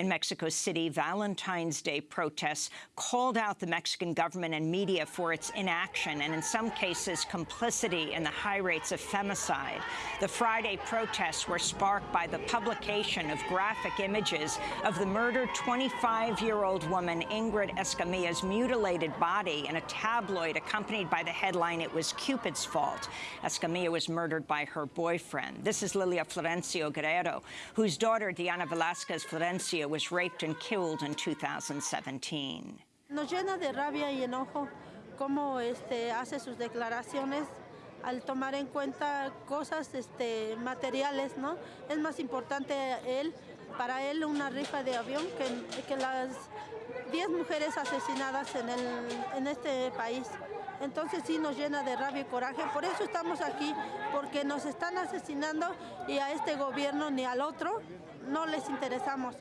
In Mexico City, Valentine's Day protests called out the Mexican government and media for its inaction and, in some cases, complicity in the high rates of femicide. The Friday protests were sparked by the publication of graphic images of the murdered 25-year-old woman Ingrid Escamilla's mutilated body in a tabloid accompanied by the headline, It was Cupid's fault. Escamilla was murdered by her boyfriend. This is Lilia Florencio Guerrero, whose daughter, Diana Velasquez Florencio, was raped and killed in 2017. Nos llena de rabia y enojo cómo este, hace sus declaraciones al tomar en cuenta cosas este, materiales, ¿no? Es más importante él, para él una rifa de avión que, que las 10 mujeres asesinadas en, el, en este país. Entonces sí nos llena de rabia y coraje. Por eso estamos aquí, porque nos están asesinando y a este gobierno ni al otro no les interesamos.